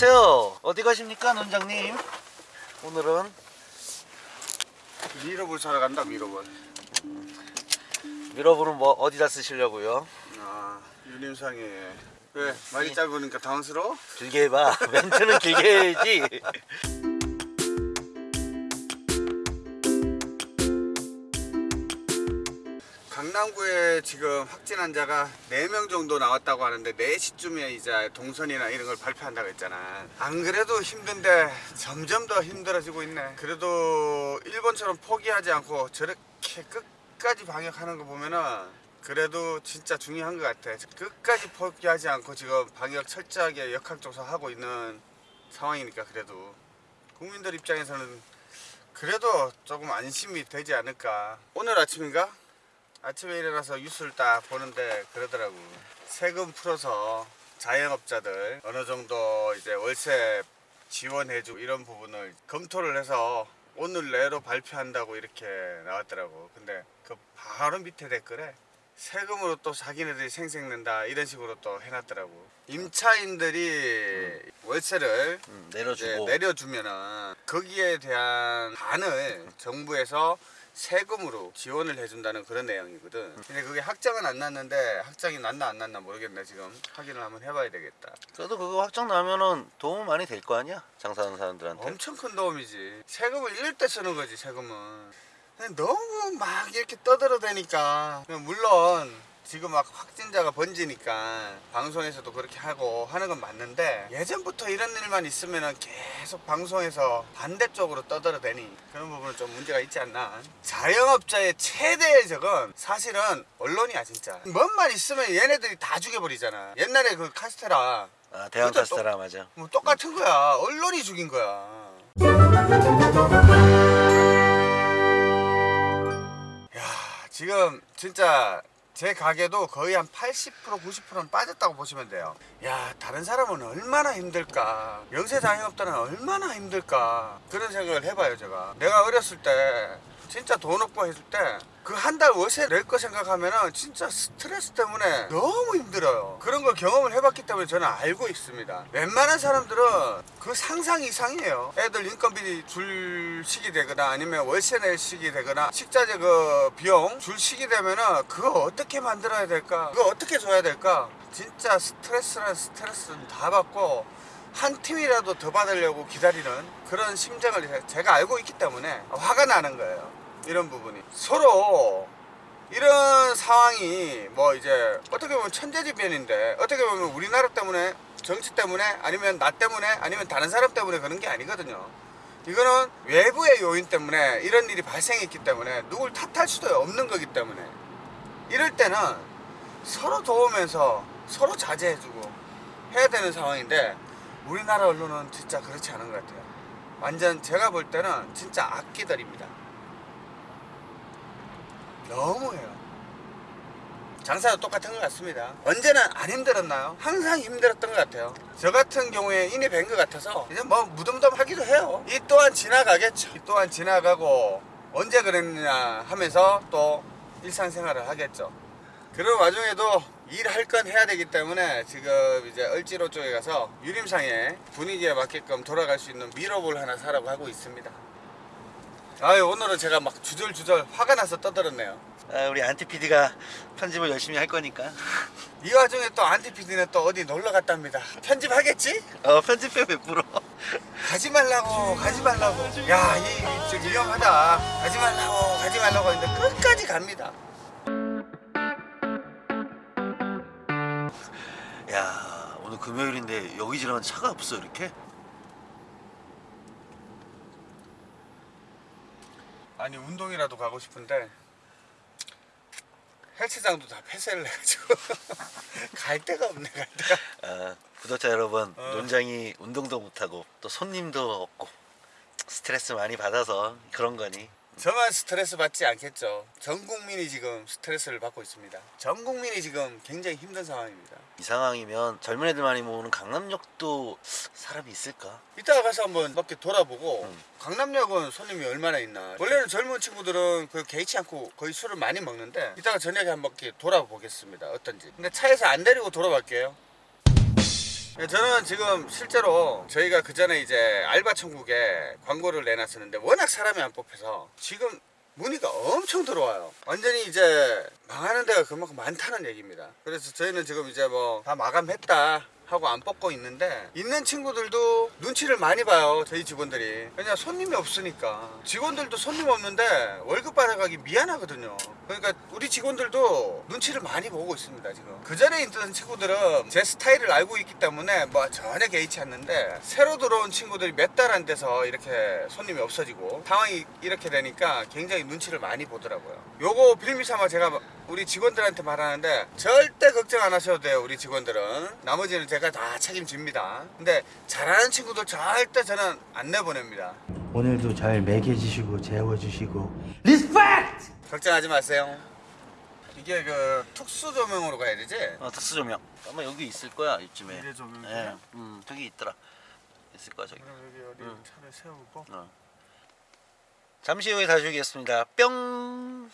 안녕하세요. 어디 가십니까, 논장님? 오늘은 미러볼 사러 간다 미러볼 미러볼은 뭐 어디다 쓰시려고요? 아 유림상에 왜 말이 짧으니까 당황스러워? 길게 해봐. 멘트는 길게 해야지. 강남구에 지금 확진 환자가 4명 정도 나왔다고 하는데 4시쯤에 이제 동선이나 이런 걸 발표한다고 했잖아. 안 그래도 힘든데 점점 더 힘들어지고 있네. 그래도 일본처럼 포기하지 않고 저렇게 끝까지 방역하는 거 보면은 그래도 진짜 중요한 것 같아. 끝까지 포기하지 않고 지금 방역 철저하게 역학조사하고 있는 상황이니까 그래도. 국민들 입장에서는 그래도 조금 안심이 되지 않을까. 오늘 아침인가? 아침에 일어나서 뉴스를 딱 보는데 그러더라고. 세금 풀어서 자영업자들 어느 정도 이제 월세 지원해주고 이런 부분을 검토를 해서 오늘 내로 발표한다고 이렇게 나왔더라고. 근데 그 바로 밑에 댓글에 세금으로 또 자기네들이 생색낸다 이런 식으로 또 해놨더라고. 임차인들이 월세를 음, 내려주고. 내려주면은 거기에 대한 반을 정부에서 세금으로 지원을 해준다는 그런 내용이거든. 근데 그게 확정은 안 났는데 확정이 났나 안 났나 모르겠네 지금 확인을 한번 해봐야 되겠다. 그래도 그거 확정 나면은 도움 많이 될 거 아니야? 장사하는 사람들한테. 엄청 큰 도움이지. 세금을 잃을 때 쓰는 거지 세금은. 너무 막 이렇게 떠들어대니까 물론 지금 막 확진자가 번지니까 방송에서도 그렇게 하고 하는 건 맞는데 예전부터 이런 일만 있으면은 계속 방송에서 반대쪽으로 떠들어대니 그런 부분은 좀 문제가 있지 않나. 자영업자의 최대의 적은 사실은 언론이야 진짜. 뭔말 있으면 얘네들이 다 죽여버리잖아. 옛날에 그 카스테라. 아, 대왕 카스테라 맞아. 뭐 똑같은 거야. 언론이 죽인 거야. 야 지금 진짜 제 가게도 거의 한 80% 90%는 빠졌다고 보시면 돼요. 야 다른 사람은 얼마나 힘들까? 영세 자영업자는 얼마나 힘들까? 그런 생각을 해봐요 제가. 내가 어렸을 때 진짜 돈 없고 했을 때 그 한 달 월세 낼 거 생각하면은 진짜 스트레스 때문에 너무 힘들어요. 그런 걸 경험을 해봤기 때문에 저는 알고 있습니다. 웬만한 사람들은 그 상상 이상이에요. 애들 인건비 줄 시기 되거나 아니면 월세 낼 시기 되거나 식자재 그 비용 줄 시기 되면은 그거 어떻게 만들어야 될까? 그거 어떻게 줘야 될까? 진짜 스트레스란 스트레스는 다 받고 한 팀이라도 더 받으려고 기다리는 그런 심정을 제가 알고 있기 때문에 화가 나는 거예요. 이런 부분이 서로 이런 상황이 뭐 이제 어떻게 보면 천재지변인데 어떻게 보면 우리나라 때문에 정치 때문에 아니면 나 때문에 아니면 다른 사람 때문에 그런 게 아니거든요. 이거는 외부의 요인 때문에 이런 일이 발생했기 때문에 누굴 탓할 수도 없는 거기 때문에 이럴 때는 서로 도우면서 서로 자제해주고 해야 되는 상황인데 우리나라 언론은 진짜 그렇지 않은 것 같아요. 완전 제가 볼 때는 진짜 악기들입니다. 너무해요. 장사도 똑같은 것 같습니다. 언제는 안 힘들었나요? 항상 힘들었던 것 같아요. 저 같은 경우에 인이 밴것 같아서 이제 뭐 무덤덤하기도 해요. 이 또한 지나가겠죠. 이 또한 지나가고 언제 그랬느냐 하면서 또 일상생활을 하겠죠. 그런 와중에도 일할 건 해야 되기 때문에 지금 이제 을지로 쪽에 가서 유림상에 분위기에 맞게끔 돌아갈 수 있는 미러볼 하나 사라고 하고 있습니다. 아유 오늘은 제가 막 주절주절 화가 나서 떠들었네요. 아, 우리 안티 PD가 편집을 열심히 할 거니까. 이 와중에 또 안티피디는 또 어디 놀러 갔답니다. 편집하겠지? 어, 편집해 100%. 가지 말라고 가지 말라고 야이 좀 위험하다 가지 말라고 가지 말라고 했는데 끝까지 갑니다. 야, 오늘 금요일인데 여기 지나면 차가 없어 이렇게? 아니 운동이라도 가고 싶은데 헬스장도 다 폐쇄를 해가지고 갈 데가 없네 갈 데가 아, 구독자 여러분, 어. 논장이 운동도 못하고 또 손님도 없고 스트레스 많이 받아서 그런 거니. 저만 스트레스 받지 않겠죠. 전 국민이 지금 스트레스를 받고 있습니다. 전 국민이 지금 굉장히 힘든 상황입니다. 이 상황이면 젊은 애들 많이 모으는 강남역도 사람이 있을까? 이따가 가서 한번 몇개 돌아보고 음. 강남역은 손님이 얼마나 있나. 원래는 젊은 친구들은 그 개의치 않고 거의 술을 많이 먹는데 이따가 저녁에 한번 돌아보겠습니다. 어떤지. 근데 차에서 안 데리고 돌아갈게요 예, 저는 지금 실제로 저희가 그 전에 이제 알바 천국에 광고를 내놨었는데 워낙 사람이 안 뽑혀서 지금 문의가 엄청 들어와요. 완전히 이제 망하는 데가 그만큼 많다는 얘기입니다. 그래서 저희는 지금 이제 뭐 다 마감했다. 하고 안 뽑고 있는데 있는 친구들도 눈치를 많이 봐요 저희 직원들이. 그냥 손님이 없으니까. 직원들도 손님 없는데 월급 받아가기 미안하거든요. 그러니까 우리 직원들도 눈치를 많이 보고 있습니다 지금. 그 전에 있던 친구들은 제 스타일을 알고 있기 때문에 뭐 전혀 개의치 않는데 새로 들어온 친구들이 몇 달 안 돼서 이렇게 손님이 없어지고 상황이 이렇게 되니까 굉장히 눈치를 많이 보더라고요. 요거 빌미 삼아 제가 우리 직원들한테 말하는데 절대 걱정 안 하셔도 돼요 우리 직원들은 나머지는 제가 다 책임집니다 근데 잘하는 친구들 절대 저는 안 내보냅니다 오늘도 잘 먹여주시고 재워주시고 respect! 걱정하지 마세요 이게 그 특수 조명으로 가야 되지? 어, 특수 조명. 아마 여기 있을 거야 이쯤에. 이게 조명이야? 예, 음, 저기 있더라. 있을 거야 저기. 그럼 여기 어디 응. 차를 세우고 어. 잠시 후에 다시 오겠습니다. 뿅.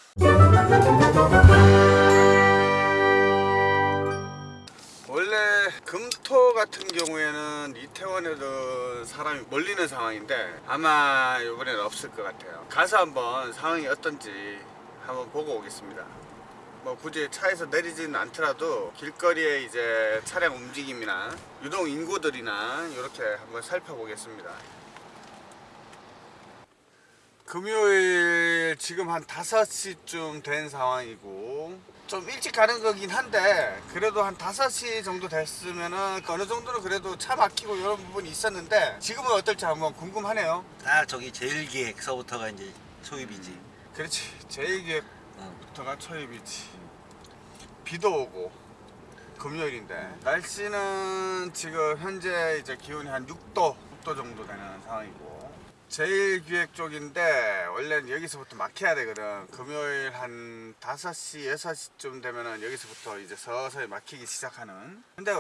원래 금토 같은 경우에는 이태원에도 사람이 몰리는 상황인데 아마 이번에는 없을 것 같아요 가서 한번 상황이 어떤지 한번 보고 오겠습니다 뭐 굳이 차에서 내리지는 않더라도 길거리에 이제 차량 움직임이나 유동 인구들이나 이렇게 한번 살펴보겠습니다 금요일 지금 한 5시쯤 된 상황이고 좀 일찍 가는 거긴 한데 그래도 한 5시 정도 됐으면은 어느 정도는 그래도 차 막히고 이런 부분이 있었는데 지금은 어떨지 한번 궁금하네요 아 저기 제일기획서부터가 이제 초입이지. 그렇지 제1기획부터가 응. 초입이지 비도 오고 금요일인데 날씨는 지금 현재 이제 기온이 한 6도 6도 정도 되는 상황이고 제일 기획 쪽인데 원래는 여기서부터 막혀야 되거든. 금요일 한 5시 6시쯤 되면은 여기서부터 이제 서서히 막히기 시작하는. 근데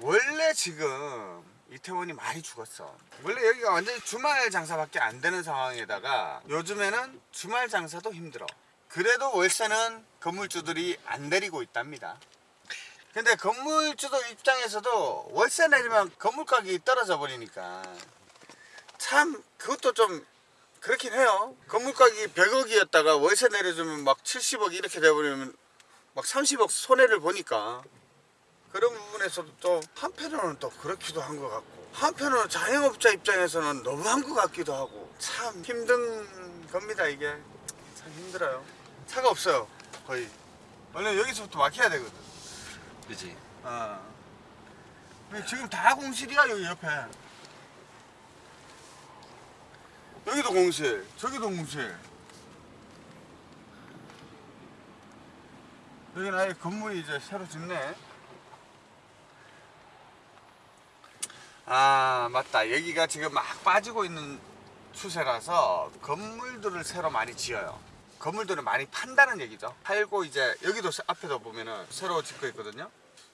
원래 지금 이태원이 많이 죽었어. 원래 여기가 완전히 주말 장사밖에 안 되는 상황에다가 요즘에는 주말 장사도 힘들어. 그래도 월세는 건물주들이 안 내리고 있답니다. 근데 건물주도 입장에서도 월세 내리면 건물 가격이 떨어져 버리니까 참 그것도 좀 그렇긴 해요. 건물 가격이 100억이었다가 월세 내려주면 막 70억 이렇게 돼버리면 막 30억 손해를 보니까. 그런 부분에서도 또 한편으로는 또 그렇기도 한 것 같고 한편으로는 자영업자 입장에서는 너무한 것 같기도 하고 참 힘든 겁니다 이게. 참 힘들어요. 차가 없어요 거의. 원래 여기서부터 막혀야 되거든. 그지. 어. 지금 다 공실이야 여기 옆에 여기도 공실 저기도 공실. 여기는 아예 건물이 이제 새로 짓네. 아 맞다. 여기가 지금 막 빠지고 있는 추세라서 건물들을 새로 많이 지어요. 건물들을 많이 판다는 얘기죠. 팔고 이제 여기도 앞에도 보면은 새로 짓고 있거든요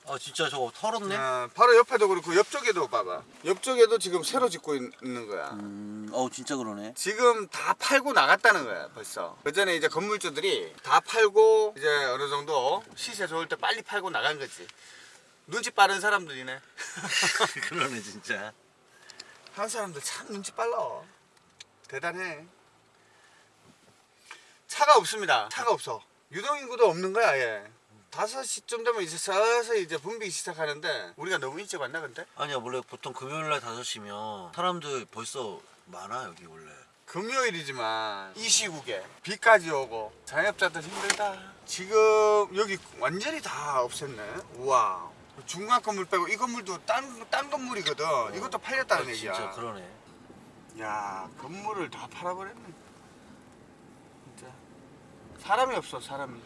아 진짜 저거 털었네. 어, 바로 옆에도 그렇고 옆쪽에도 봐봐. 옆쪽에도 지금 새로 짓고 있- 있는 거야. 음, 어 진짜 그러네. 지금 다 팔고 나갔다는 거야 벌써. 그 전에 이제 건물주들이 다 팔고 이제 어느 정도 시세 좋을 때 빨리 팔고 나간 거지. 눈치 빠른 사람들이네. 그러네 진짜. 한 사람들 참 눈치 빨라. 대단해. 차가 없습니다. 차가 없어. 유동인구도 없는 거야 얘 5시쯤 되면 이제 서서히 이제 붐비기 시작하는데 우리가 너무 일찍 왔나 근데? 아니야 원래 보통 금요일날 5시면 사람들 벌써 많아 여기 원래. 금요일이지만 이 시국에 비까지 오고 자영업자들 힘들다. 지금 여기 완전히 다 없앴네. 우와 중간 건물 빼고 이 건물도 딴, 딴 건물이거든. 이것도 팔렸다는 아, 얘기야. 진짜 그러네. 야 건물을 다 팔아버렸네. 진짜. 사람이 없어 사람이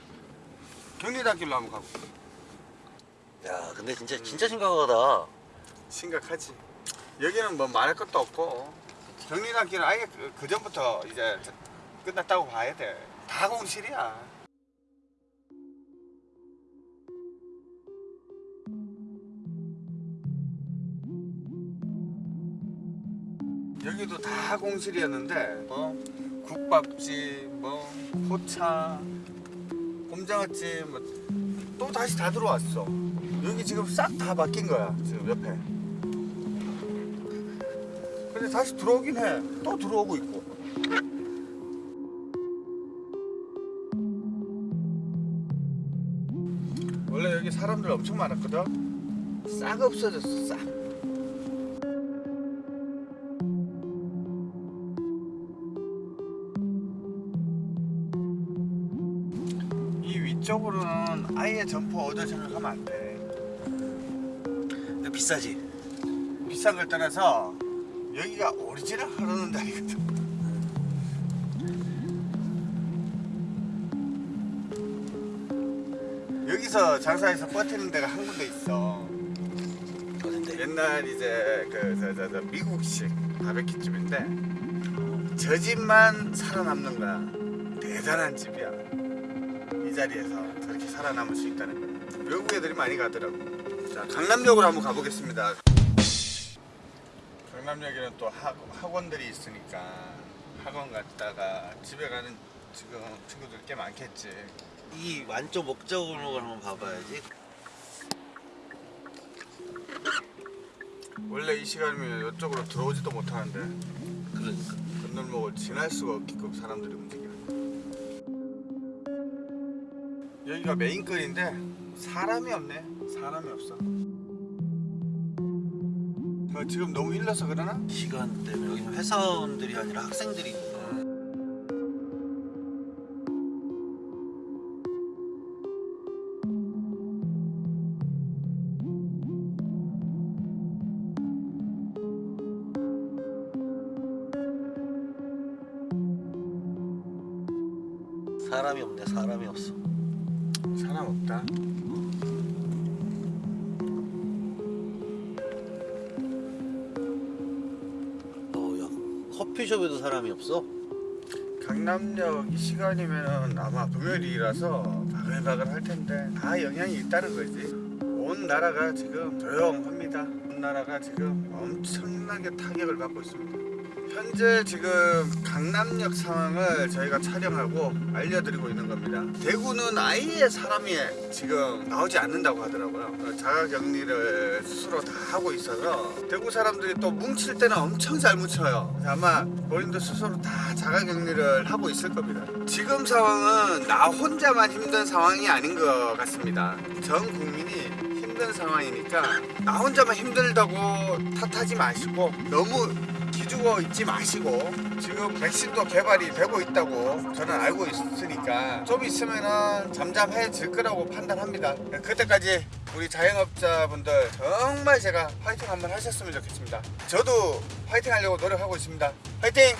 경리단길로 한번 가고. 야 근데 진짜 진짜 심각하다. 심각하지. 여기는 뭐 말할 것도 없고. 경리단길은 아예 그, 그 전부터 이제 끝났다고 봐야 돼다 공실이야. 여기도 다 공실이었는데 뭐 국밥집 뭐 포차 곰장아찌 뭐 또 다시 다 들어왔어. 여기 지금 싹 다 바뀐 거야 지금 옆에. 근데 다시 들어오긴 해또 들어오고 있고. 원래 여기 사람들 엄청 많았거든? 싹 없어졌어 싹. 아예 점포 얻어 생각하면 안 돼. 근데 비싸지. 비싼 걸 떠나서 여기가 오리지널 흐르는 데이거든. 여기서 장사해서 버티는 데가 한 군데 있어. 어딘데? 옛날 이제 그 저 저 저 미국식 바베큐 집인데 저 집만 살아남는 거야. 대단한 집이야. 이 자리에서 저렇게 살아남을 수 있다는 거야. 외국 애들이 많이 가더라고. 자 강남역으로 한번 가보겠습니다. 강남역에는 또 학, 학원들이 있으니까 학원 갔다가 집에 가는 지금 친구들 꽤 많겠지. 이 완전 목적으로 한번 봐봐야지. 원래 이 시간이면 이쪽으로 들어오지도 못하는데 그러니까. 건널목을 지날 수가 없게끔 사람들이 움직이는 여기가 메인거리인데 사람이 없네. 사람이 없어. 어, 지금 너무 일러서 그러나? 시간 때문에. 여기는 회사원들이 아니라 학생들이. 있는. 사람이 없네. 사람이 없어 사람 없다. 어야? 커피숍에도 사람이 없어? 강남역 이 시간이면은 아마 금요일이라서 바글바글 할 텐데 다 영향이 있다는 거지. 온 나라가 지금 조용합니다. 온 나라가 지금 엄청나게 타격을 받고 있습니다 현재 지금 강남역 상황을 저희가 촬영하고 알려드리고 있는 겁니다. 대구는 아예 사람이 지금 나오지 않는다고 하더라고요. 어, 자가격리를 스스로 다 하고 있어서 대구 사람들이 또 뭉칠 때는 엄청 잘 뭉쳐요. 아마 본인도 스스로 다 자가격리를 하고 있을 겁니다. 지금 상황은 나 혼자만 힘든 상황이 아닌 것 같습니다. 전 국민이 힘든 상황이니까 나 혼자만 힘들다고 탓하지 마시고 너무 기죽어 있지 마시고 지금 백신도 개발이 되고 있다고 저는 알고 있으니까 좀 있으면은 잠잠해질 거라고 판단합니다. 그때까지 우리 자영업자분들 정말 제가 화이팅 한번 하셨으면 좋겠습니다. 저도 화이팅 하려고 노력하고 있습니다. 화이팅!